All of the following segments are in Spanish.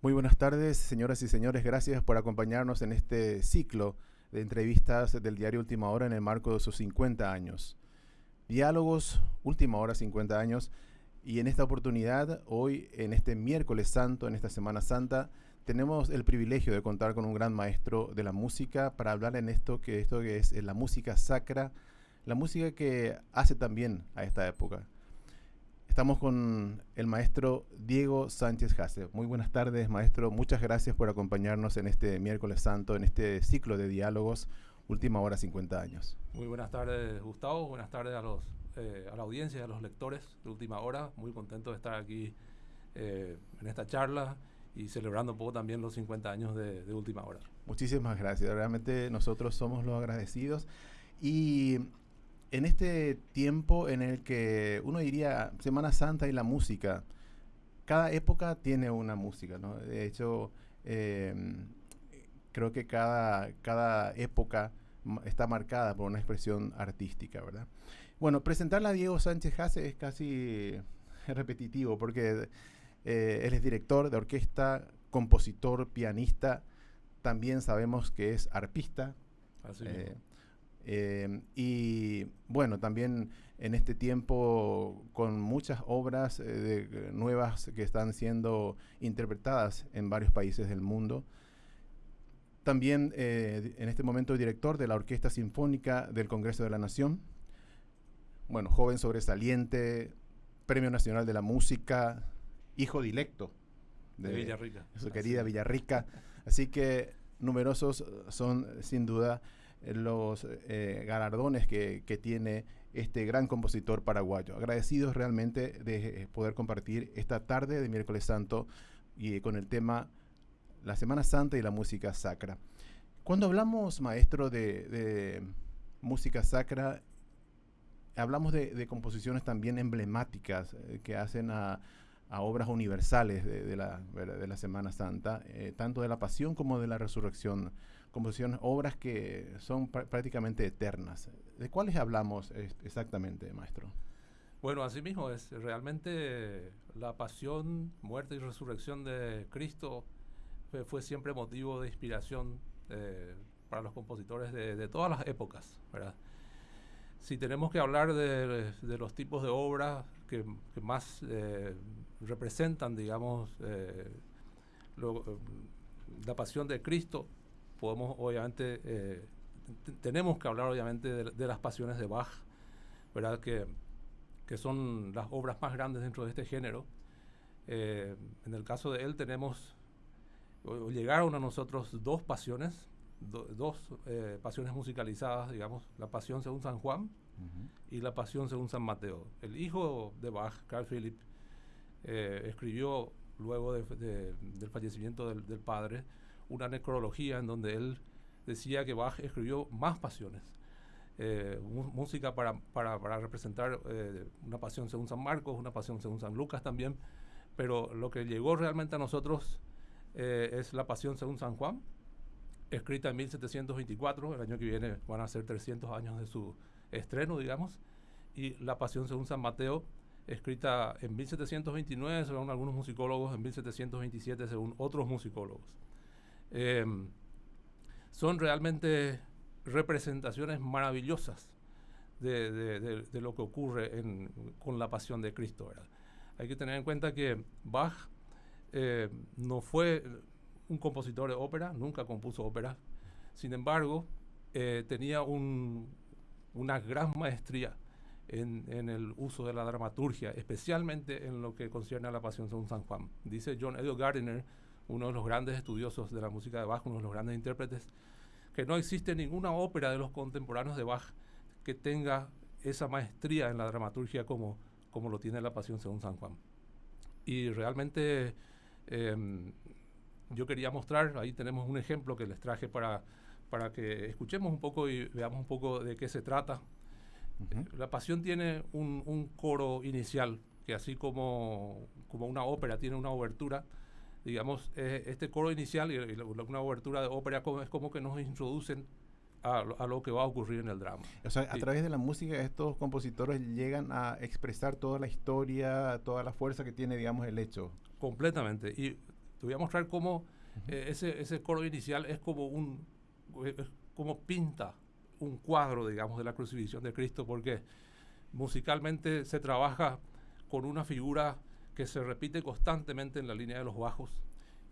Muy buenas tardes, señoras y señores. Gracias por acompañarnos en este ciclo de entrevistas del diario Última Hora en el marco de sus 50 años. Diálogos, Última Hora, 50 años. Y en esta oportunidad, hoy, en este miércoles santo, en esta Semana Santa, tenemos el privilegio de contar con un gran maestro de la música para hablar en esto que, esto que es la música sacra, la música que hace también a esta época. Estamos con el maestro Diego Sánchez Jase. Muy buenas tardes, maestro. Muchas gracias por acompañarnos en este miércoles santo, en este ciclo de diálogos, última hora 50 años. Muy buenas tardes, Gustavo. Buenas tardes a, los, eh, a la audiencia, a los lectores de última hora. Muy contento de estar aquí eh, en esta charla y celebrando un poco también los 50 años de, de última hora. Muchísimas gracias. Realmente nosotros somos los agradecidos. Y en este tiempo en el que uno diría Semana Santa y la música, cada época tiene una música, ¿no? De hecho, em, creo que cada, cada época está marcada por una expresión artística, ¿verdad? Bueno, presentarla a Diego Sánchez Hace es casi repetitivo porque eh, él es director de orquesta, compositor, pianista, también sabemos que es arpista. Así eh, eh, y bueno, también en este tiempo con muchas obras eh, nuevas que están siendo interpretadas en varios países del mundo. También eh, en este momento director de la Orquesta Sinfónica del Congreso de la Nación. Bueno, joven sobresaliente, Premio Nacional de la Música, hijo dilecto de, Villarrica. Su querida Villarrica. Así que numerosos son sin duda los eh, galardones que, tiene este gran compositor paraguayo. Agradecidos realmente de eh, poder compartir esta tarde de miércoles santo y con el tema la Semana Santa y la música sacra. Cuando hablamos, maestro, de, música sacra, hablamos de, composiciones también emblemáticas eh, que hacen a, obras universales de, la, de la Semana Santa, tanto de la pasión como de la resurrección composiciones, obras que son prácticamente eternas. ¿De cuáles hablamos exactamente, maestro? Bueno, así mismo es realmente la pasión, muerte y resurrección de Cristo fue, siempre motivo de inspiración eh, para los compositores de, todas las épocas, ¿verdad? Si tenemos que hablar de, los tipos de obras que, más eh, representan, digamos, eh, la pasión de Cristo, podemos obviamente, eh, tenemos que hablar obviamente de, las pasiones de Bach, ¿verdad? Que, que, son las obras más grandes dentro de este género. Eh, en el caso de él tenemos, llegaron a nosotros dos pasiones, dos eh, pasiones musicalizadas, digamos, la pasión según San Juan y la pasión según San Mateo. El hijo de Bach, Carl Philipp, escribió luego del fallecimiento del padre, una necrología en donde él decía que Bach escribió más pasiones. Eh, música para, para, para representar eh, una pasión según San Marcos, una pasión según San Lucas también, pero lo que llegó realmente a nosotros eh, es la pasión según San Juan, escrita en 1724, el año que viene van a ser 300 años de su estreno, digamos, y la pasión según San Mateo, escrita en 1729 según algunos musicólogos, en 1727 según otros musicólogos. Em, son realmente representaciones maravillosas de, lo que ocurre con la pasión de Cristo. Hay que tener en cuenta que Bach eh, no fue un compositor de ópera, nunca compuso ópera, sin embargo, eh, tenía una gran maestría en, el uso de la dramaturgia, especialmente en lo que concierne a la pasión según San Juan. Dice John Edward Gardiner, uno de los grandes estudiosos de la música de Bach, uno de los grandes intérpretes, que no existe ninguna ópera de los contemporáneos de Bach que tenga esa maestría en la dramaturgia como, como lo tiene la Pasión según San Juan. Y realmente em, yo quería mostrar, ahí tenemos un ejemplo que les traje para, para que escuchemos un poco y veamos un poco de qué se trata. La Pasión tiene un, un, coro inicial, que así como, como una ópera tiene una obertura, digamos, eh, este coro inicial y, una obertura de ópera es como que nos introducen a, lo que va a ocurrir en el drama. O sea, a través de la música estos compositores llegan a expresar toda la historia, toda la fuerza que tiene, digamos, el hecho. Completamente. Y te voy a mostrar cómo eh, ese, ese coro inicial es como un es como pinta un cuadro, digamos, de la crucifixión de Cristo, porque musicalmente se trabaja con una figura que se repite constantemente en la línea de los bajos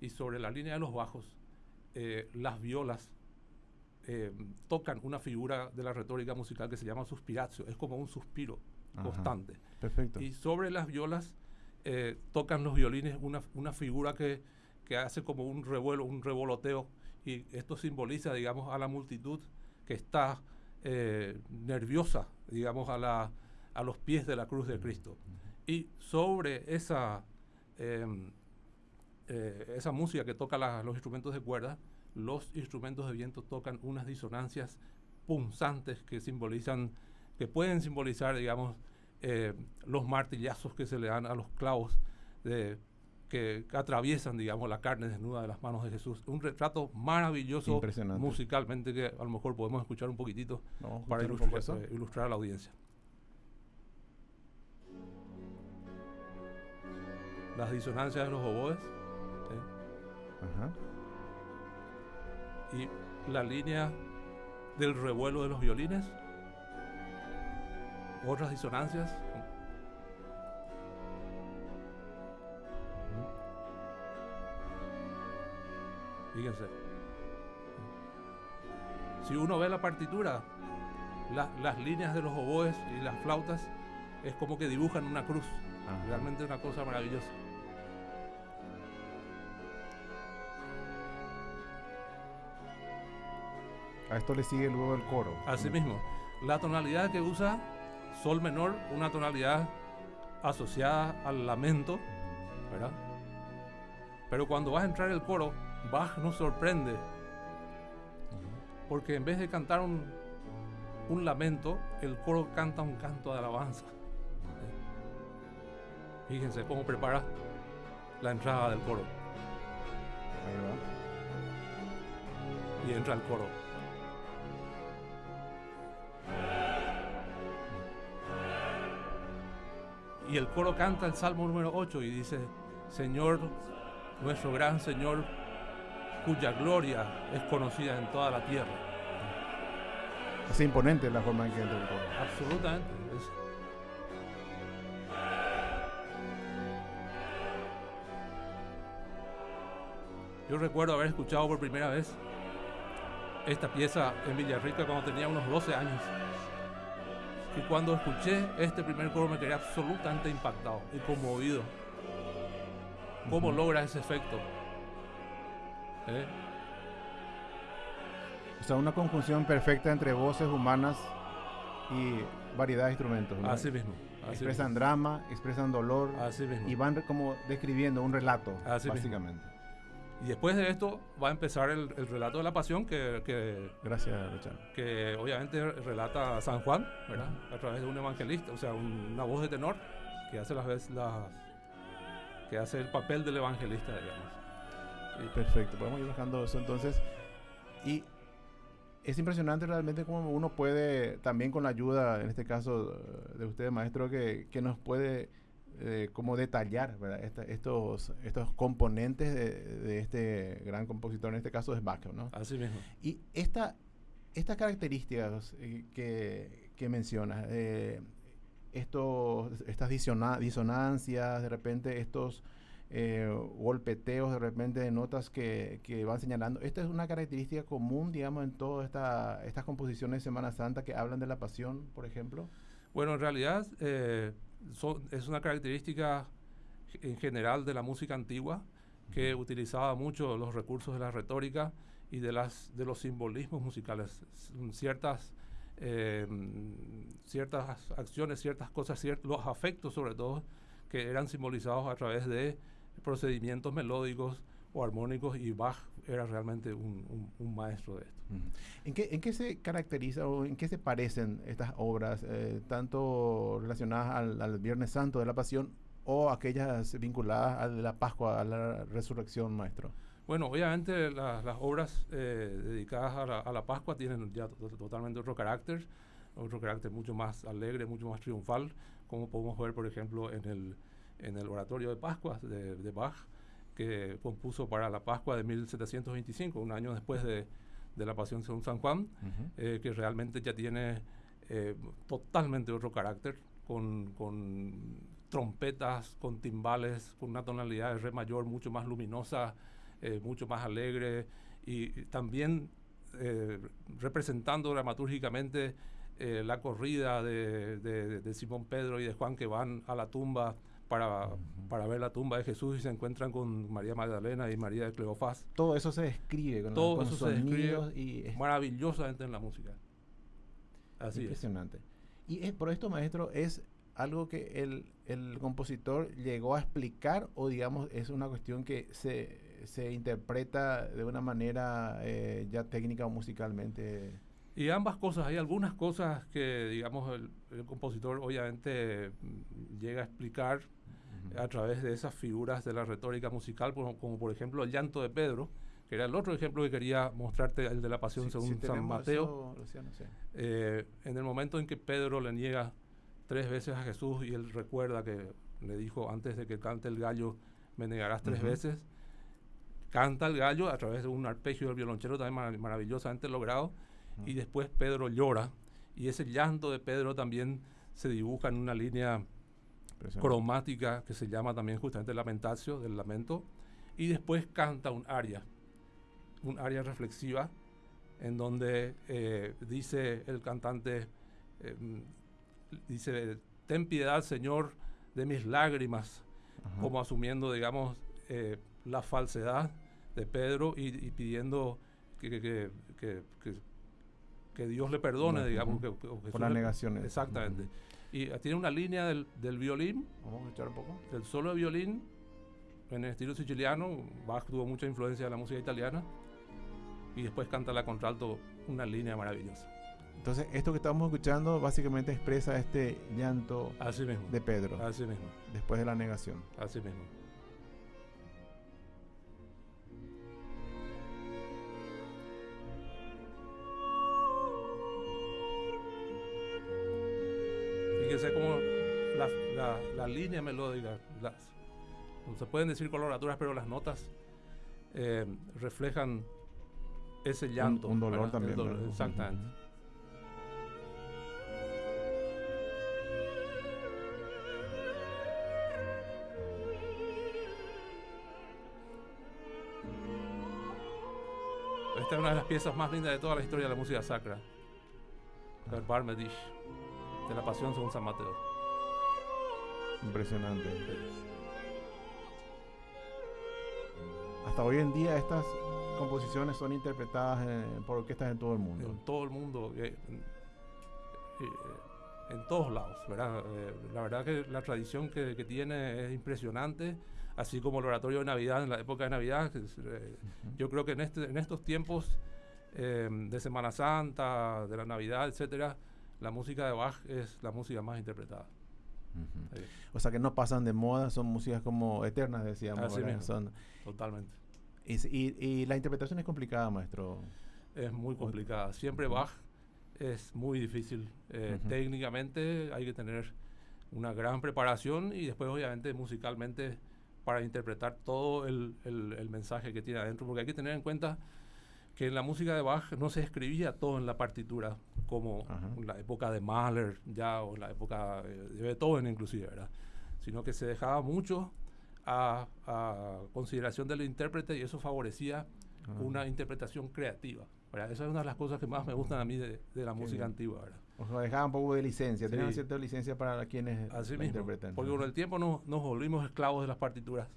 y sobre la línea de los bajos eh, las violas eh, tocan una figura de la retórica musical que se llama suspiratio, es como un suspiro constante. Perfecto. Y sobre las violas eh, tocan los violines una, una figura que, que, hace como un revuelo, un revoloteo, y esto simboliza, digamos, a la multitud que está nerviosa, digamos, a, la, a los pies de la cruz de Cristo. Y sobre esa, em, eh, esa música que toca los instrumentos de cuerda, los instrumentos de viento tocan unas disonancias punzantes que simbolizan, que pueden simbolizar, digamos, eh, los martillazos que se le dan a los clavos de, que, atraviesan, digamos, la carne desnuda de las manos de Jesús. Un retrato maravilloso musicalmente que a lo mejor podemos escuchar un poquitito para ilustrar, eh, ilustrar a la audiencia. Las disonancias de los oboes y la línea del revuelo de los violines, otras disonancias. Fíjense. Si uno ve la partitura, las líneas de los oboes y las flautas es como que dibujan una cruz. Realmente una cosa maravillosa. A esto le sigue luego el coro. Así mismo. La tonalidad que usa sol menor, una tonalidad asociada al lamento, ¿verdad? Pero cuando vas a entrar el coro, Bach nos sorprende. Porque en vez de cantar un, un lamento, el coro canta un canto de alabanza. Fíjense cómo prepara la entrada del coro. Ahí va. Y entra el coro. Y el coro canta el Salmo número 8 y dice, Señor, nuestro gran Señor, cuya gloria es conocida en toda la tierra. Es imponente la forma en que entra el coro. Absolutamente. Yo recuerdo haber escuchado por primera vez esta pieza en Villarrica cuando tenía unos 12 años. Y cuando escuché este primer coro me quedé absolutamente impactado y conmovido. ¿Cómo logra ese efecto? ¿Eh? O sea, una conjunción perfecta entre voces humanas y variedad de instrumentos. Así mismo. expresan drama, expresan dolor así mismo. y van como describiendo un relato, básicamente. Y después de esto va a empezar el, relato de la pasión que, Gracias. Que obviamente relata San Juan, ¿verdad? A través de un evangelista, o sea, una voz de tenor que hace las veces las que hace el papel del evangelista, digamos. Perfecto, podemos ir bajando eso entonces. Y es impresionante realmente cómo uno puede, también con la ayuda, en este caso de usted, maestro, que, que nos puede eh, cómo detallar estos, estos componentes de, este gran compositor, en este caso es Bach, ¿no? Así mismo. Y esta, estas características eh, que, que mencionas, eh, estos, estas disonancias, de repente estos golpeteos, de repente de notas que, que, van señalando, ¿esta es una característica común, digamos, en todas esta, estas composiciones de Semana Santa que hablan de la pasión, por ejemplo? Bueno, en realidad es una característica en general de la música antigua que utilizaba mucho los recursos de la retórica y de, las, de los simbolismos musicales. Ciertas, eh, ciertas acciones, ciertas cosas, los afectos sobre todo, que eran simbolizados a través de procedimientos melódicos o armónicos y Bach era realmente un, maestro de esto. ¿En, qué, ¿En qué se caracteriza o en qué se parecen estas obras, eh, tanto relacionadas al, Viernes Santo de la Pasión o aquellas vinculadas a la Pascua, a la resurrección, maestro? Bueno, obviamente las obras eh, dedicadas a la, a la, Pascua tienen ya totalmente otro carácter, otro carácter mucho más alegre, mucho más triunfal, como podemos ver, por ejemplo, en el, en el oratorio de Pascua de, de Bach que compuso para la Pascua de 1725, un año después de, de la Pasión según San Juan, eh, que realmente ya tiene eh, totalmente otro carácter, con, con, trompetas, con timbales, con una tonalidad de re mayor mucho más luminosa, eh, mucho más alegre y, también representando dramatúrgicamente la corrida de, de, de Simón Pedro y de Juan que van a la tumba para, para ver la tumba de Jesús y se encuentran con María Magdalena y María de Cleofás. Todo eso se describe con, Todo eso se describe y maravillosamente en la música. Así Impresionante. Y es, por esto, maestro, es algo que el, el, compositor llegó a explicar o digamos es una cuestión que se, se interpreta de una manera eh, ya técnica o musicalmente. Y ambas cosas, hay algunas cosas que, digamos, el, el compositor obviamente mm, llega a explicar a través de esas figuras de la retórica musical, como, por ejemplo el llanto de Pedro, que era el otro ejemplo que quería mostrarte, el de la pasión según San Mateo. Eh, en el momento en que Pedro le niega tres veces a Jesús y él recuerda que le dijo antes de que cante el gallo, me negarás tres veces, canta el gallo a través de un arpegio del violonchelo también maravillosamente logrado, y después Pedro llora, y ese llanto de Pedro también se dibuja en una línea cromática que se llama también justamente Lamentatio, del lamento, y después canta un aria, un aria reflexiva, en donde eh, dice el cantante, eh, dice, ten piedad Señor de mis lágrimas, como asumiendo, digamos, eh, la falsedad de Pedro y, pidiendo que, que, que, Dios le perdone, digamos. Que, Por las negaciones. Exactamente. Y tiene una línea del, del violín. Vamos a escuchar un poco. Del solo de violín en el estilo siciliano. Bach tuvo mucha influencia de la música italiana. Y después canta la contralto una línea maravillosa. Entonces, esto que estamos escuchando básicamente expresa este llanto Así mismo. de Pedro. Así mismo. Después de la negación. Así mismo. Fíjense cómo la, línea melódica, las, no se pueden decir coloraturas, pero las notas eh, reflejan ese llanto. Un, dolor también. exactamente. Esta es una de las piezas más lindas de toda la historia de la música sacra. El Barmedish de la Pasión según San Mateo. Impresionante. Hasta hoy en día estas composiciones son interpretadas por orquestas en todo el mundo. En todo el mundo, eh, eh, en todos lados, ¿verdad? Eh, la verdad que la tradición que, tiene es impresionante, así como el oratorio de Navidad en la época de Navidad. Yo creo que en, este, en estos tiempos de Semana Santa, de la Navidad, etcétera, la música de Bach es la música más interpretada. O sea que no pasan de moda, son músicas como eternas, decíamos. Son, Totalmente. Y, la interpretación es complicada, maestro. Es muy complicada. Siempre Bach es muy difícil. Eh, técnicamente hay que tener una gran preparación y después obviamente musicalmente para interpretar todo el, el mensaje que tiene adentro, porque hay que tener en cuenta que en la música de Bach no se escribía todo en la partitura, como en la época de Mahler ya o en la época de Beethoven inclusive, ¿verdad? Sino que se dejaba mucho a, consideración del intérprete y eso favorecía una interpretación creativa. ¿verdad? Esa es una de las cosas que más me gustan a mí de, la música antigua. ¿verdad? O sea, dejaban un poco de licencia, tenían cierta licencia para quienes Así interpretan. Porque con el tiempo nos, nos volvimos esclavos de las partituras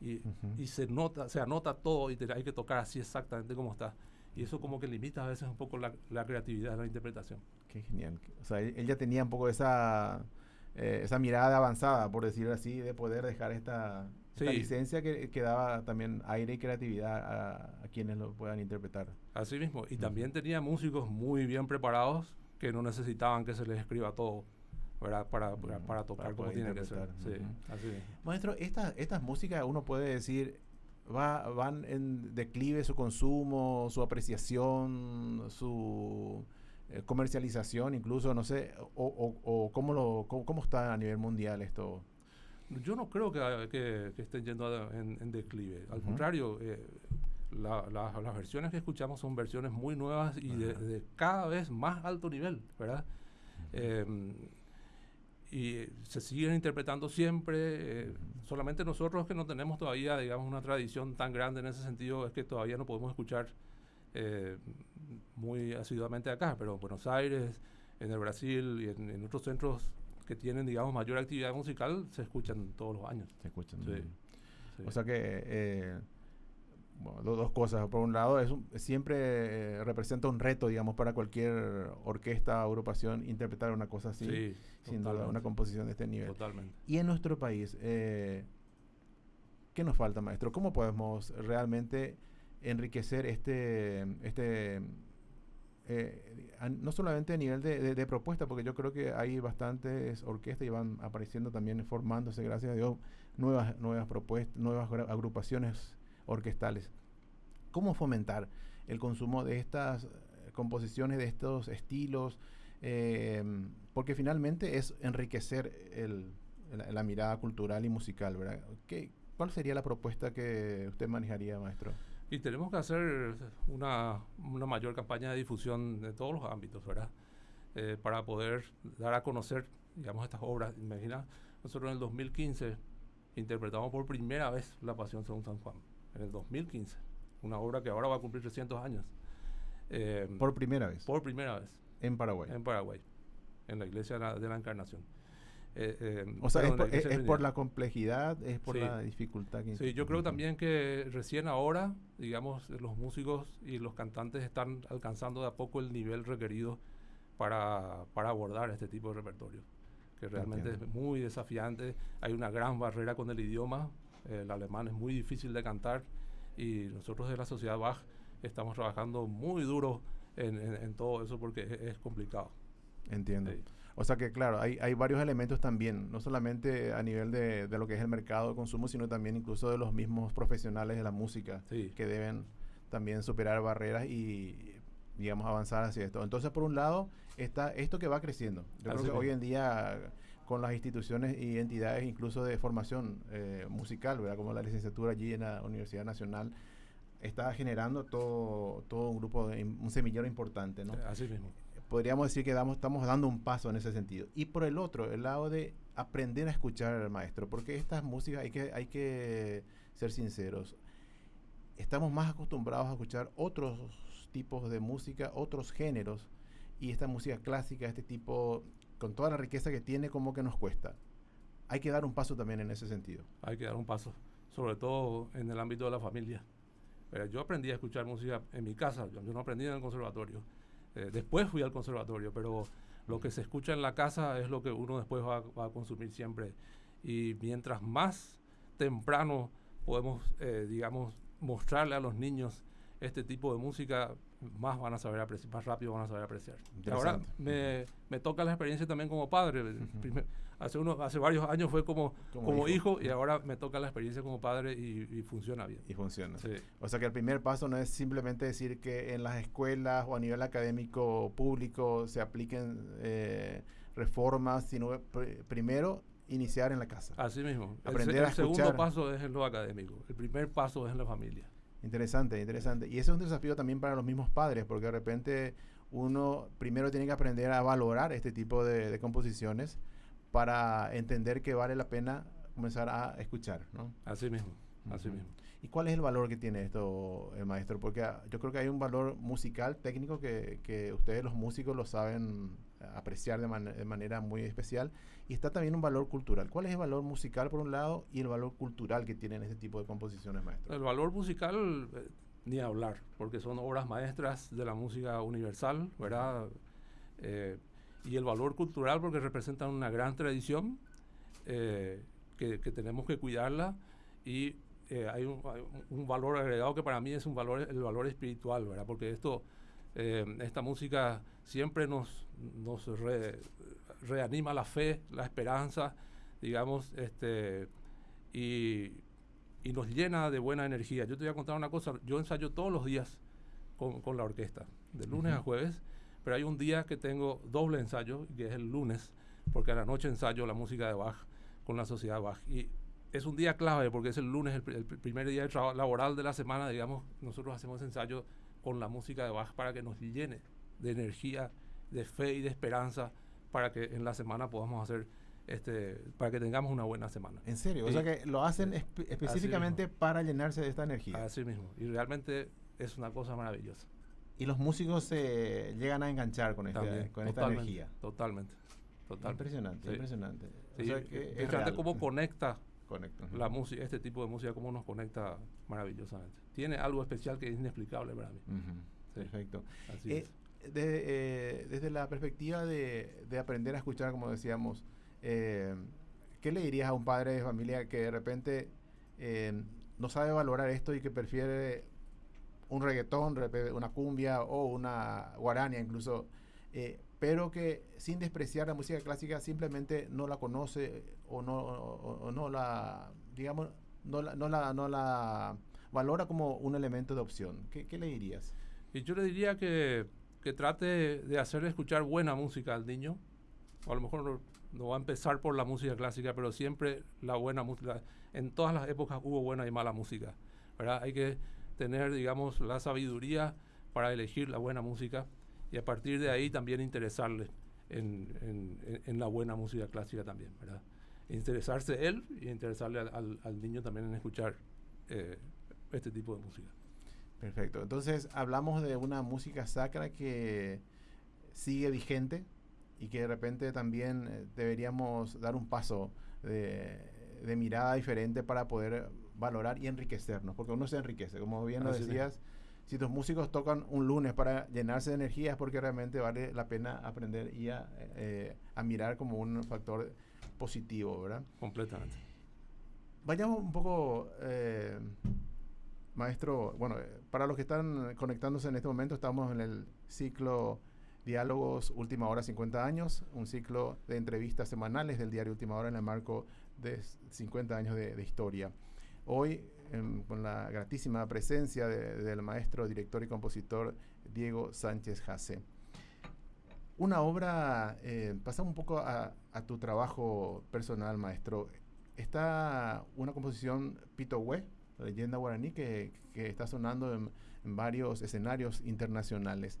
y, y, se nota, se anota todo y hay que tocar así exactamente como está. Y eso como que limita a veces un poco la, la creatividad de la interpretación. Qué genial. O sea, él, ya tenía un poco esa, eh, esa mirada avanzada, por decirlo así, de poder dejar esta, licencia que, que, daba también aire y creatividad a, a, quienes lo puedan interpretar. Así mismo. Y también tenía músicos muy bien preparados que no necesitaban que se les escriba todo. Para, para, tocar como tiene que ser. Maestro, estas estas músicas uno puede decir va, van en declive su consumo, su apreciación, su eh, comercialización, incluso, no sé, o, o, cómo, lo, cómo, está a nivel mundial esto. Yo no creo que, que, estén yendo en, declive. Al contrario, eh, las versiones que escuchamos son versiones muy nuevas y de, cada vez más alto nivel, ¿verdad? Y se siguen interpretando siempre. Eh, solamente nosotros que no tenemos todavía, digamos, una tradición tan grande en ese sentido, es que todavía no podemos escuchar eh, muy asiduamente acá, pero en Buenos Aires, en el Brasil y en, otros centros que tienen, digamos, mayor actividad musical, se escuchan todos los años. Se escuchan. Sí. O sea que, eh, bueno, dos, cosas. Por un lado, es siempre eh, representa un reto, digamos, para cualquier orquesta o agrupación interpretar una cosa así, sin duda, una composición de este nivel. Totalmente. Y en nuestro país, eh, ¿qué nos falta, maestro? ¿Cómo podemos realmente enriquecer este, este eh, no solamente a nivel de, propuesta, porque yo creo que hay bastantes orquestas y van apareciendo también, formándose, gracias a Dios, nuevas, nuevas propuestas, nuevas agrupaciones orquestales. ¿Cómo fomentar el consumo de estas eh, composiciones, de estos estilos? Eh, porque finalmente es enriquecer el, la, mirada cultural y musical, ¿verdad? ¿Qué, ¿Cuál sería la propuesta que usted manejaría, maestro? Y tenemos que hacer una, una mayor campaña de difusión de todos los ámbitos, ¿verdad? Eh, para poder dar a conocer, digamos, estas obras. Imagina, nosotros en el 2015 interpretamos por primera vez La Pasión según San Juan, en el 2015, una obra que ahora va a cumplir 300 años. Eh, por primera vez. Por primera vez. En Paraguay. En Paraguay, en la Iglesia de la Encarnación. Eh, eh, o sea, es por, la complejidad, es por la dificultad que... Sí, yo creo también que recién ahora, digamos, los músicos y los cantantes están alcanzando de a poco el nivel requerido para, para abordar este tipo de repertorio, que realmente es muy desafiante. Hay una gran barrera con el idioma, el alemán es muy difícil de cantar y nosotros de la sociedad Bach estamos trabajando muy duro en, todo eso porque es, complicado. Entiendo. O sea que, claro, hay, hay varios elementos también, no solamente a nivel de, de, lo que es el mercado de consumo, sino también incluso de los mismos profesionales de la música que deben también superar barreras y, digamos, avanzar hacia esto. Entonces, por un lado, está esto que va creciendo. Yo creo que hoy en día con las instituciones y entidades incluso de formación eh, musical, ¿verdad? como la licenciatura allí en la Universidad Nacional, está generando todo, todo un grupo, de, un semillero importante. ¿no? Así mismo podríamos decir que damos, estamos dando un paso en ese sentido. Y por el otro, el lado de aprender a escuchar al maestro, porque estas músicas hay que, hay que ser sinceros. Estamos más acostumbrados a escuchar otros tipos de música, otros géneros, y esta música clásica, este tipo, con toda la riqueza que tiene, como que nos cuesta. Hay que dar un paso también en ese sentido. Hay que dar un paso, sobre todo en el ámbito de la familia. Pero yo aprendí a escuchar música en mi casa, yo no aprendí en el conservatorio eh, después fui al conservatorio, pero lo que se escucha en la casa es lo que uno después va, a consumir siempre. Y mientras más temprano podemos, eh, digamos, mostrarle a los niños este tipo de música, más van a saber apreciar, más rápido van a saber apreciar. Ahora me, me, toca la experiencia también como padre hace, unos, hace varios años fue como, como, hijo. y ahora me toca la experiencia como padre y, funciona bien. Y funciona. O sea que el primer paso no es simplemente decir que en las escuelas o a nivel académico público se apliquen eh, reformas, sino primero iniciar en la casa. Así mismo. Aprender el, el segundo paso es en lo académico, el primer paso es en la familia. Interesante, interesante. Y eso es un desafío también para los mismos padres, porque de repente uno primero tiene que aprender a valorar este tipo de composiciones para entender que vale la pena comenzar a escuchar, ¿no? Así mismo, así mismo. ¿Y cuál es el valor que tiene esto, eh, maestro? Porque ah, yo creo que hay un valor musical, técnico, que, que ustedes los músicos lo saben apreciar de, manera muy especial. Y está también un valor cultural. ¿Cuál es el valor musical por un lado y el valor cultural que tienen este tipo de composiciones, maestro? El valor musical, eh, ni hablar, porque son obras maestras de la música universal, ¿verdad? Eh, y el valor cultural porque representan una gran tradición eh, que, tenemos que cuidarla y eh, hay, un, valor agregado que para mí es un valor el valor espiritual verdad porque esto eh, esta música siempre nos nos reanima la fe la esperanza digamos este y, y nos llena de buena energía yo te voy a contar una cosa yo ensayo todos los días con, con la orquesta de lunes a jueves pero hay un día que tengo doble ensayo, que es el lunes, porque a la noche ensayo la música de Bach con la sociedad Bach. Y es un día clave porque es el lunes, el, el primer día de laboral de la semana, digamos, nosotros hacemos ensayo con la música de Bach para que nos llene de energía, de fe y de esperanza para que en la semana podamos hacer este, para que tengamos una buena semana. ¿En serio? o sea que lo hacen específicamente para llenarse de esta energía. Así mismo. Y realmente es una cosa maravillosa. Y los músicos se llegan a enganchar con, este, con esta energía. Totalmente. Totalmente. Impresionante, impresionante. o sea que es cómo conecta la música, este tipo de música, cómo nos conecta maravillosamente. Tiene algo especial que es inexplicable para mí. Perfecto. Eh, eh, desde la perspectiva de, de, aprender a escuchar, como decíamos, eh, ¿qué le dirías a un padre de familia que de repente no sabe valorar esto y que prefiere un reggaetón, una cumbia o una guarania incluso, pero que sin despreciar la música clásica simplemente no la conoce o no, o, no la, digamos, no la, no la, no la valora como un elemento de opción. ¿Qué, qué le dirías? Y yo le diría que, que trate de hacerle escuchar buena música al niño. O a lo mejor no, va a empezar por la música clásica, pero siempre la buena música. En todas las épocas hubo buena y mala música. ¿verdad? Hay que tener, digamos, la sabiduría para elegir la buena música y a partir de ahí también interesarle en, en, la buena música clásica también, ¿verdad? Interesarse él y interesarle al, al, niño también en escuchar eh, este tipo de música. Perfecto. Entonces hablamos de una música sacra que sigue vigente y que de repente también eh, deberíamos dar un paso de, de, mirada diferente para poder valorar y enriquecernos, porque uno se enriquece, como bien lo decías si tus músicos tocan un lunes para llenarse de energía es porque realmente vale la pena aprender y a, eh, mirar como un factor positivo, ¿verdad? Completamente. Vayamos un poco, eh, maestro, bueno, eh, para los que están conectándose en este momento, estamos en el ciclo Diálogos Última Hora 50 años, un ciclo de entrevistas semanales del diario Última Hora en el marco de 50 años de, de historia. Hoy con la gratísima presencia del maestro, director y compositor Diego Sánchez Jase. Una obra, eh, pasamos un poco a, tu trabajo personal, maestro. Está una composición Pito Hue, leyenda guaraní, que, está sonando en, varios escenarios internacionales.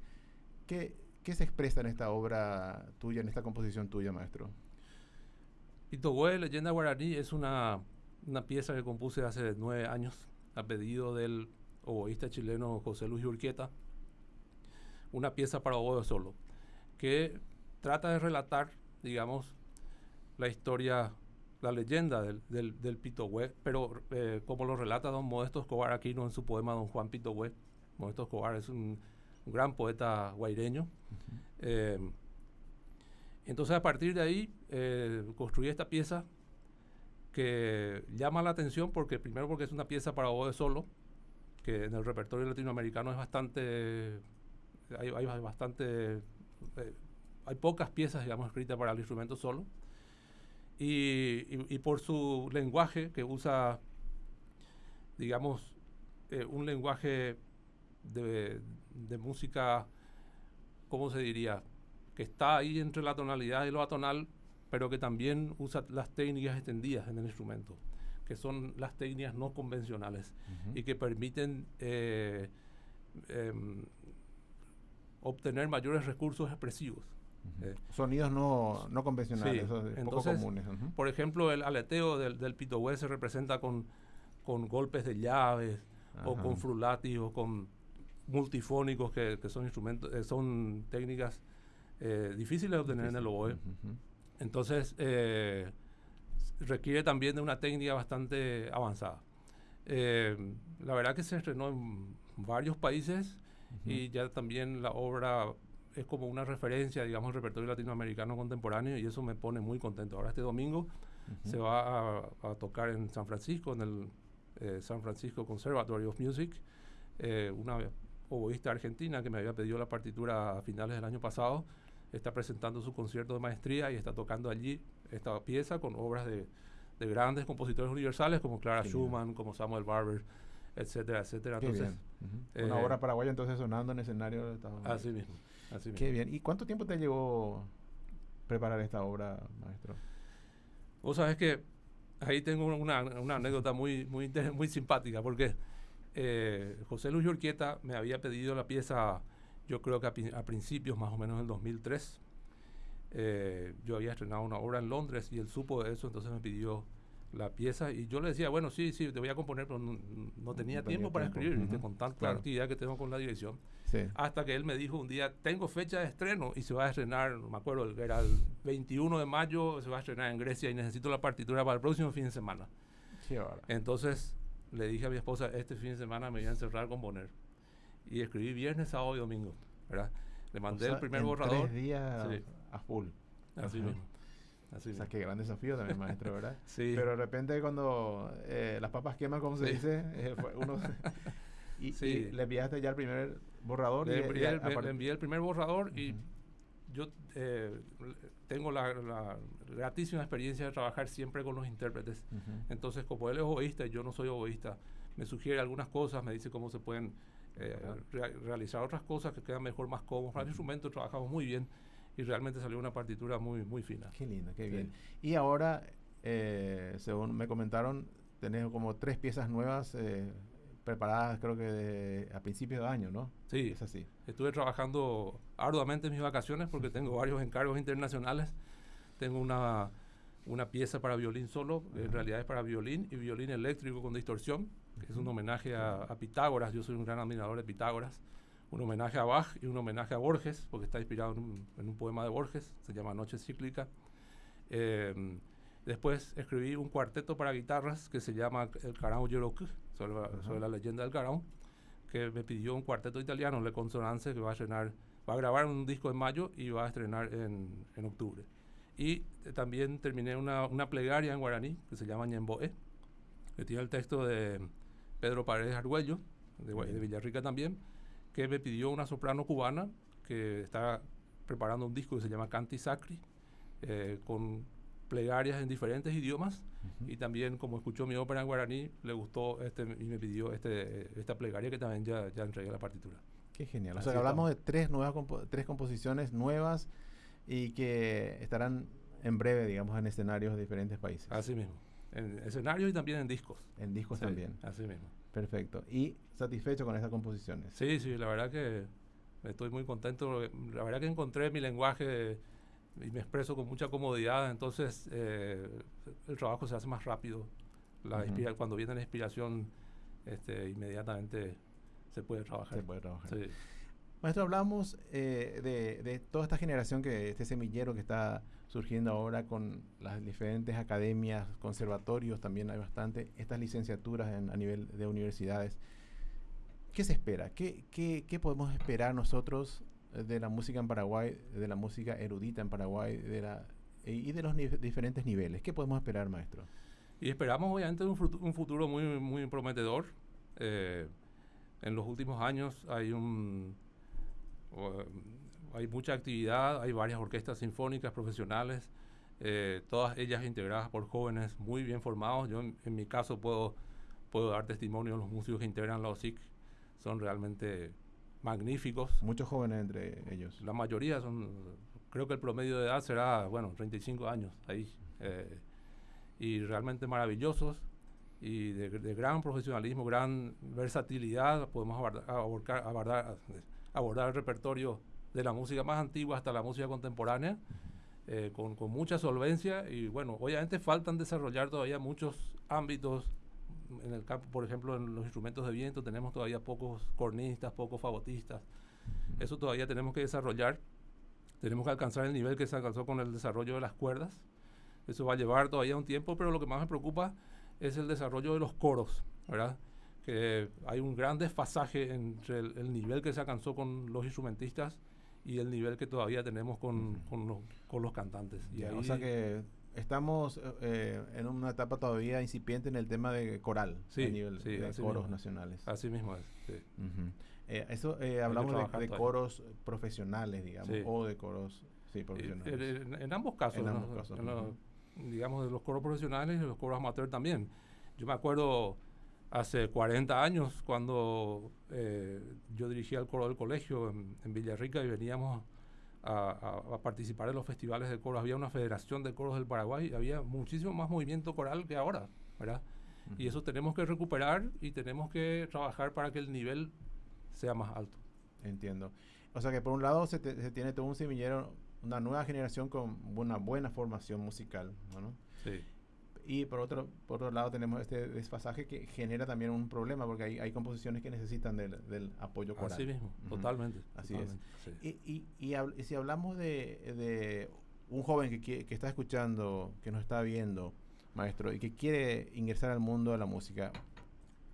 ¿Qué, ¿Qué, se expresa en esta obra tuya, en esta composición tuya, maestro? Pito Hue, leyenda guaraní, es una una pieza que compuse hace nueve años a pedido del oboísta chileno José Luis Urquieta, una pieza para oboe solo, que trata de relatar, digamos, la historia, la leyenda del, del, del pero eh, como lo relata don Modesto Escobar Aquino en su poema Don Juan Pitohue. Modesto Escobar es un, gran poeta guaireño. Eh, entonces a partir de ahí eh, construí esta pieza que llama la atención porque primero porque es una pieza para oboe solo, que en el repertorio latinoamericano es bastante, hay, bastante, eh, hay pocas piezas, digamos, escritas para el instrumento solo, y, por su lenguaje que usa, digamos, eh, un lenguaje de, de música, ¿cómo se diría? Que está ahí entre la tonalidad y lo atonal, pero que también usa las técnicas extendidas en el instrumento, que son las técnicas no convencionales y que permiten eh, em, obtener mayores recursos expresivos. Eh, Sonidos no, no convencionales, poco comunes. Por ejemplo, el aleteo del, del se representa con, con golpes de llaves o con frulati o con multifónicos que, que son instrumentos, eh, son técnicas difíciles de obtener en el oboe. Entonces, eh, requiere también de una técnica bastante avanzada. Eh, la verdad que se estrenó en varios países y ya también la obra es como una referencia, digamos, al repertorio latinoamericano contemporáneo y eso me pone muy contento. Ahora este domingo se va a, tocar en San Francisco, en el eh, San Francisco Conservatory of Music, una oboísta argentina que me había pedido la partitura a finales del año pasado está presentando su concierto de maestría y está tocando allí esta pieza con obras de, de grandes compositores universales como Clara Schumann, como Samuel Barber, etcétera, etcétera. entonces, Una eh, obra paraguaya entonces sonando en escenario. De así mismo, así Qué bien. ¿Y cuánto tiempo te llevó preparar esta obra, maestro? Vos sabés que ahí tengo una, una anécdota muy, muy, muy simpática, porque eh, José Luis Urquieta me había pedido la pieza, yo creo que a, principios más o menos del 2003. Eh, yo había estrenado una obra en Londres y él supo de eso, entonces me pidió la pieza y yo le decía, bueno, sí, sí, te voy a componer, pero no, tenía tiempo para escribir, con tanta actividad que tengo con la dirección. Hasta que él me dijo un día, tengo fecha de estreno y se va a estrenar, no me acuerdo, era el 21 de mayo, se va a estrenar en Grecia y necesito la partitura para el próximo fin de semana. Entonces le dije a mi esposa, este fin de semana me voy a encerrar a componer. Y escribí viernes, sábado y domingo, ¿verdad? Le mandé el primer borrador. Tres días a full. Así mismo. Así o sea, qué gran desafío también, maestro, ¿verdad? sí. Pero de repente cuando eh, las papas queman, como se dice, eh, uno... y, le enviaste ya el primer borrador. Le, envié, el, primer borrador y yo eh, tengo la, gratísima experiencia de trabajar siempre con los intérpretes. Entonces, como él es egoísta y yo no soy egoísta, me sugiere algunas cosas, me dice cómo se pueden realizar otras cosas que quedan mejor, más cómodos. Para el instrumento trabajamos muy bien y realmente salió una partitura muy, muy fina. Qué lindo, qué bien. Y ahora, eh, según me comentaron, tenés como tres piezas nuevas eh, preparadas, creo que a principios de año, ¿no? Sí, es así. Estuve trabajando arduamente en mis vacaciones porque tengo varios encargos internacionales. Tengo una, una pieza para violín solo, en realidad es para violín y violín eléctrico con distorsión, que es un homenaje a, a Pitágoras. Yo soy un gran admirador de Pitágoras un homenaje a Bach y un homenaje a Borges, porque está inspirado en un, poema de Borges, se llama Noche Cíclica. Em, después escribí un cuarteto para guitarras que se llama El Carao Yeroku, sobre, la leyenda del Carao, que me pidió un cuarteto italiano, Le Consonance, que va a estrenar, va a grabar un disco en mayo y va a estrenar en, en octubre. Y eh, también terminé una, una, plegaria en guaraní que se llama Ñemboe, que tiene el texto de Pedro Paredes Argüello, de, de Villarrica también, que me pidió una soprano cubana que está preparando un disco que se llama Canti Sacri, eh, con plegarias en diferentes idiomas. Y también, como escuchó mi ópera en guaraní, le gustó este y me pidió este, esta plegaria que también ya, ya entregué la partitura. Qué genial. o sea, hablamos de tres, nuevas tres composiciones nuevas y que estarán en breve, digamos, en escenarios de diferentes países. Así mismo. En escenarios y también en discos. En discos también. Así mismo. Perfecto. ¿Y satisfecho con estas composiciones? Sí, sí, la verdad que estoy muy contento. La verdad que encontré mi lenguaje y me expreso con mucha comodidad, entonces eh, el trabajo se hace más rápido. La cuando viene la inspiración, este, inmediatamente se puede trabajar. Se puede trabajar. Sí. Maestro, hablamos eh, de, de, toda esta generación, que este semillero que está surgiendo ahora con las diferentes academias, conservatorios, también hay bastante, estas licenciaturas a nivel de universidades. ¿Qué se espera? ¿Qué, qué, qué podemos esperar nosotros de la música en Paraguay, de la música erudita en Paraguay de la, y de los diferentes niveles? ¿Qué podemos esperar, maestro? Y esperamos obviamente un, un futuro muy, muy prometedor. Eh, en los últimos años hay un hay mucha actividad, hay varias orquestas sinfónicas profesionales, eh, todas ellas integradas por jóvenes muy bien formados. Yo en, mi caso puedo, puedo dar testimonio de los músicos que integran la OSIC, son realmente magníficos. Muchos jóvenes entre ellos. La mayoría son, creo que el promedio de edad será, bueno, 35 años ahí. Eh, y realmente maravillosos y de, gran profesionalismo, gran versatilidad. Podemos abordar, abordar, abordar el repertorio de la música más antigua hasta la música contemporánea, eh, con, con, mucha solvencia y bueno, obviamente faltan desarrollar todavía muchos ámbitos en el campo, por ejemplo, en los instrumentos de viento tenemos todavía pocos cornistas, pocos fagotistas. Eso todavía tenemos que desarrollar. Tenemos que alcanzar el nivel que se alcanzó con el desarrollo de las cuerdas. Eso va a llevar todavía un tiempo, pero lo que más me preocupa es el desarrollo de los coros, ¿verdad? que hay un gran desfasaje entre el, nivel que se alcanzó con los instrumentistas y el nivel que todavía tenemos con, con, los, con los, cantantes. Y o sea que estamos eh, en una etapa todavía incipiente en el tema de coral a nivel de coros nacionales. Así mismo es. Eh, eso eh, hablamos de, coros profesionales, digamos, o de coros profesionales. En, ambos casos, en ambos casos digamos de los coros profesionales y los coros amateurs también. Yo me acuerdo hace 40 años cuando eh, yo dirigía el coro del colegio en, Villarrica y veníamos a, participar en los festivales de coros. Había una federación de coros del Paraguay y había muchísimo más movimiento coral que ahora, ¿verdad? Y eso tenemos que recuperar y tenemos que trabajar para que el nivel sea más alto. Entiendo. O sea que por un lado se, tiene todo un semillero, una nueva generación con una buena formación musical, ¿no? Sí. Y por otro, por otro lado tenemos este desfasaje que genera también un problema porque hay, hay composiciones que necesitan del, apoyo coral. Así mismo, totalmente. Así es. Y, y, y, si hablamos de, de un joven que, que, está escuchando, que nos está viendo, maestro, y que quiere ingresar al mundo de la música,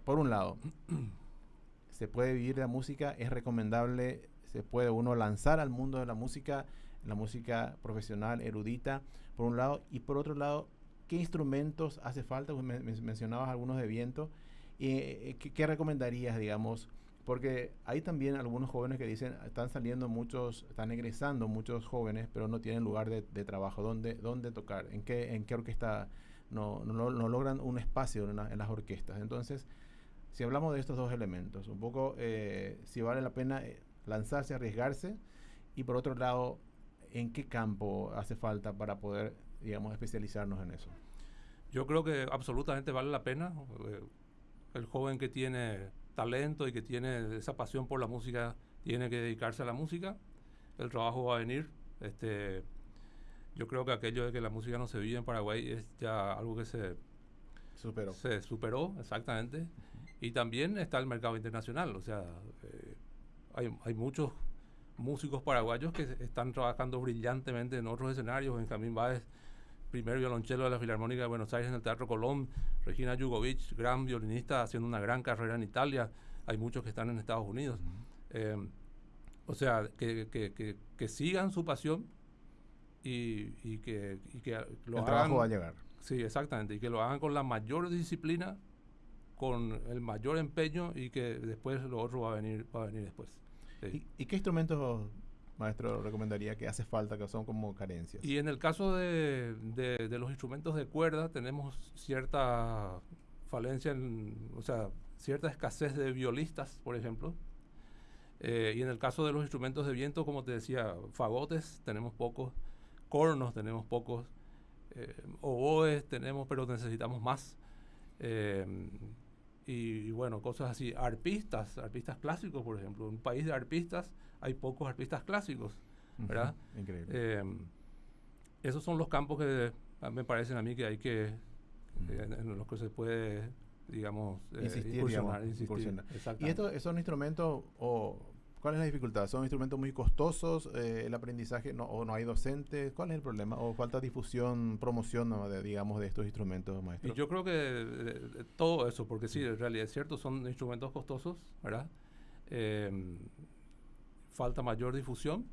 por un lado, se puede vivir de la música, es recomendable, se puede uno lanzar al mundo de la música, la música profesional, erudita, por un lado, y por otro lado, ¿Qué instrumentos hace falta? Pues mencionabas algunos de viento. eh, ¿qué, recomendarías, digamos? Porque hay también algunos jóvenes que dicen, están saliendo muchos, están egresando muchos jóvenes, pero no tienen lugar de, trabajo. ¿Dónde, ¿Dónde tocar? ¿En qué, en qué orquesta no, no, logran un espacio en, las orquestas? Entonces, si hablamos de estos dos elementos, un poco eh, si vale la pena eh, lanzarse, arriesgarse, y por otro lado, ¿en qué campo hace falta para poder, digamos, especializarnos en eso? Yo creo que absolutamente vale la pena. Eh, el joven que tiene talento y que tiene esa pasión por la música tiene que dedicarse a la música. El trabajo va a venir. Este, yo creo que aquello de que la música no se vive en Paraguay es ya algo que se superó. Se superó, exactamente. Y también está el mercado internacional. O sea, eh, hay, hay muchos músicos paraguayos que están trabajando brillantemente en otros escenarios. Benjamín Báez primer violonchelo de la Filarmónica de Buenos Aires en el Teatro Colón, Regina Jugovic, gran violinista, haciendo una gran carrera en Italia, hay muchos que están en Estados Unidos. Eh, o sea, que, que, que, sigan su pasión y, y que, y que lo el trabajo va a llegar. Sí, exactamente, y que lo hagan con la mayor disciplina, con el mayor empeño y que después lo otro va a venir, va a venir después. ¿Y, ¿Y, qué instrumentos maestro recomendaría que hace falta, que son como carencias? Y en el caso de, de, los instrumentos de cuerda, tenemos cierta falencia, en, o sea, cierta escasez de violistas, por ejemplo. Eh, y en el caso de los instrumentos de viento, como te decía, fagotes tenemos pocos, cornos tenemos pocos, eh, oboes tenemos, pero necesitamos más. Eh, y, bueno, cosas así. Arpistas, arpistas clásicos, por ejemplo. Un país de arpistas hay pocos arpistas clásicos, ¿verdad? Increíble. Em, esos son los campos que me parecen a mí que hay que, eh, en, los que se puede, digamos, eh, insistir, ¿Y estos son instrumentos o ¿Cuál es la dificultad? ¿Son instrumentos muy costosos? Eh, ¿El aprendizaje no, o no hay docentes? ¿Cuál es el problema? ¿O falta difusión, promoción, de, digamos, de estos instrumentos, maestro? yo creo que todo eso, porque sí, en realidad es cierto, son instrumentos costosos, ¿verdad? Em, falta mayor difusión.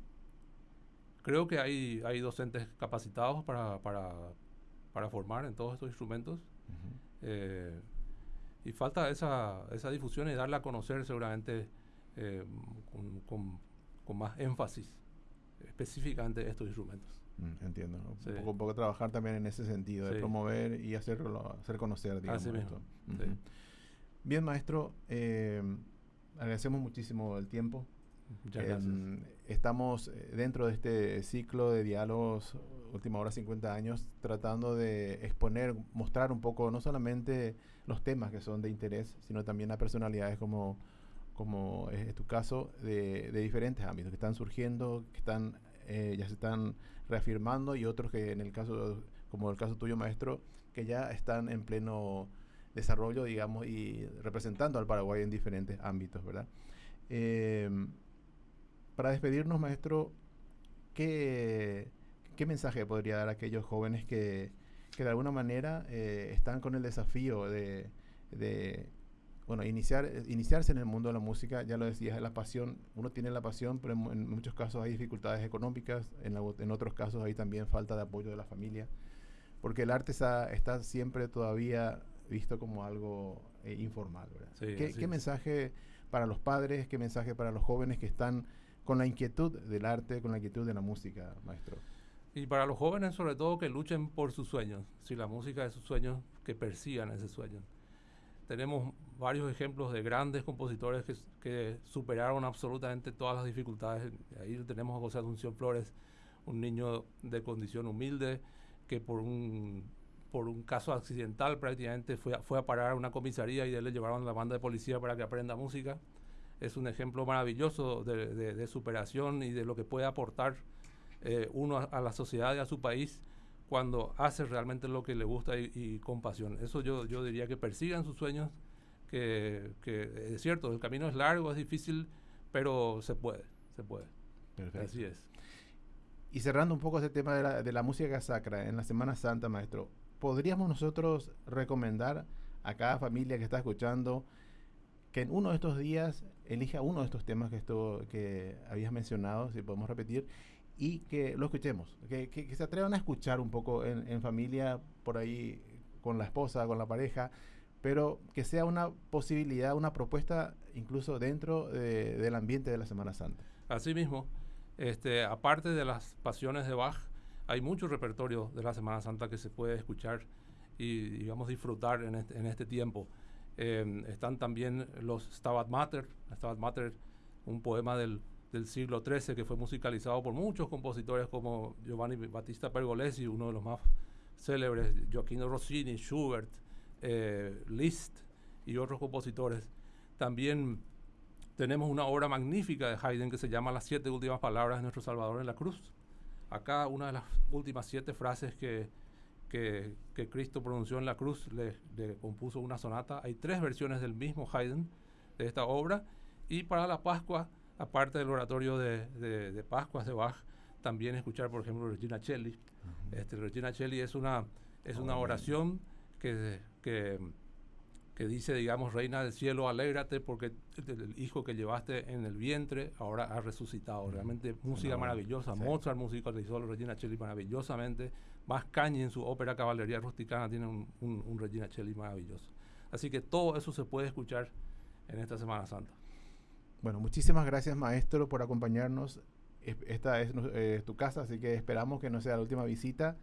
Creo que hay, hay docentes capacitados para, para, para formar en todos estos instrumentos. Eh, y falta esa, esa difusión y darla a conocer seguramente eh, con, con, más énfasis específicamente estos instrumentos. Mm, entiendo. Un, poco, trabajar también en ese sentido, de promover y hacerlo, hacer conocer, digamos. Bien, maestro, eh, agradecemos muchísimo el tiempo. Em, estamos eh, dentro de este ciclo de diálogos, última hora 50 años, tratando de exponer, mostrar un poco no solamente los temas que son de interés, sino también a personalidades como como es tu caso, de, diferentes ámbitos que están surgiendo, que están eh, ya se están reafirmando y otros que en el caso, como el caso tuyo, maestro, que ya están en pleno desarrollo, digamos, y representando al Paraguay en diferentes ámbitos, ¿verdad? Em, para despedirnos, maestro, ¿qué, ¿qué, mensaje podría dar a aquellos jóvenes que, que de alguna manera eh, están con el desafío de, de bueno, iniciar, iniciarse en el mundo de la música, ya lo decías, la pasión, uno tiene la pasión, pero en, muchos casos hay dificultades económicas, en, en, otros casos hay también falta de apoyo de la familia, porque el arte está, está siempre todavía visto como algo eh, informal. ¿verdad? ¿Qué, mensaje para los padres, qué mensaje para los jóvenes que están con la inquietud del arte, con la inquietud de la música, maestro? Y para los jóvenes sobre todo que luchen por sus sueños, si la música es sus sueños, que persigan ese sueño tenemos varios ejemplos de grandes compositores que, superaron absolutamente todas las dificultades. Ahí tenemos a José Asunción Flores, un niño de condición humilde que por un, caso accidental prácticamente fue, a parar a una comisaría y él le llevaron a la banda de policía para que aprenda música. Es un ejemplo maravilloso de, de, superación y de lo que puede aportar eh, uno a, a la sociedad y a su país cuando hace realmente lo que le gusta y, con pasión. Eso yo, yo diría que persigan sus sueños, que, que, es cierto, el camino es largo, es difícil, pero se puede, se puede. Perfecto. Así es. Y cerrando un poco ese tema de la, de la música sacra en la Semana Santa, maestro, ¿podríamos nosotros recomendar a cada familia que está escuchando que en uno de estos días elija uno de estos temas que, esto, que habías mencionado, si podemos repetir, y que lo escuchemos, que, que, se atrevan a escuchar un poco en, en, familia, por ahí con la esposa, con la pareja, pero que sea una posibilidad, una propuesta incluso dentro de, del ambiente de la Semana Santa. Así mismo, este, aparte de las pasiones de Bach, hay mucho repertorio de la Semana Santa que se puede escuchar y, digamos, disfrutar en este, en este tiempo. Eh, están también los Stabat Mater, Stabat Mater, un poema del del siglo XIII que fue musicalizado por muchos compositores como Giovanni Battista Pergolesi, uno de los más célebres, Gioacchino Rossini, Schubert, eh, Liszt y otros compositores. También tenemos una obra magnífica de Haydn que se llama Las siete últimas palabras de nuestro Salvador en la cruz. Acá una de las últimas siete frases que, que, Cristo pronunció en la cruz le, le compuso una sonata. Hay tres versiones del mismo Haydn de esta obra. Y para la Pascua aparte del oratorio de, de, de, Pascuas de Bach, también escuchar, por ejemplo, Regina Celli. este, Regina Celli es una, es una oración que, que, que, dice, digamos, Reina del cielo, alégrate porque el, hijo que llevaste en el vientre ahora ha resucitado. Realmente música maravillosa. Mozart musicalizó Regina Celli maravillosamente. Más Cañi en su ópera Caballería Rusticana tiene un, un, un Regina Celli maravilloso. Así que todo eso se puede escuchar en esta Semana Santa. Bueno, muchísimas gracias maestro por acompañarnos. Esta es eh, tu casa, así que esperamos que no sea la última visita.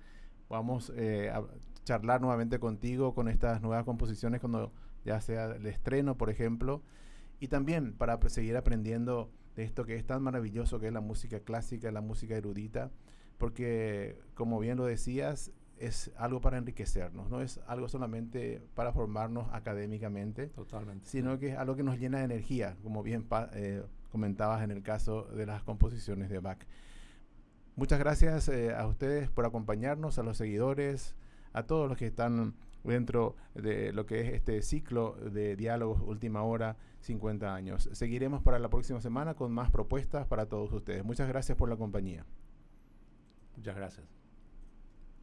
Vamos eh, a charlar nuevamente contigo con estas nuevas composiciones cuando ya sea el estreno, por ejemplo. Y también para seguir aprendiendo de esto que es tan maravilloso que es la música clásica, la música erudita, porque como bien lo decías, es algo para enriquecernos, no es algo solamente para formarnos académicamente, Totalmente. sino que es algo que nos llena de energía, como bien eh, comentabas en el caso de las composiciones de Bach. Muchas gracias eh, a ustedes por acompañarnos, a los seguidores, a todos los que están dentro de lo que es este ciclo de diálogos Última Hora 50 años. Seguiremos para la próxima semana con más propuestas para todos ustedes. Muchas gracias por la compañía. Muchas gracias.